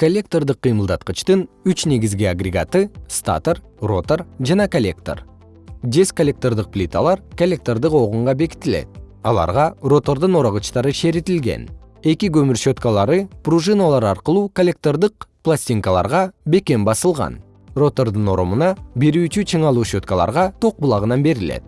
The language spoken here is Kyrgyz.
коллектордук кыймылдаткычтын үч негизги агрегаты статор ротор жана коллектор. Жез коллектордук плиталар коллектордук огунга бекитилет. Аларга ротордун орогучтары шеритилген. Эки көмүр щеткалары пружиналар аркылуу коллектордук пластинкаларга бекем басылган. Ротордун оромуна берүүчү чыңалуу щеткаларга ток булагынан берилет.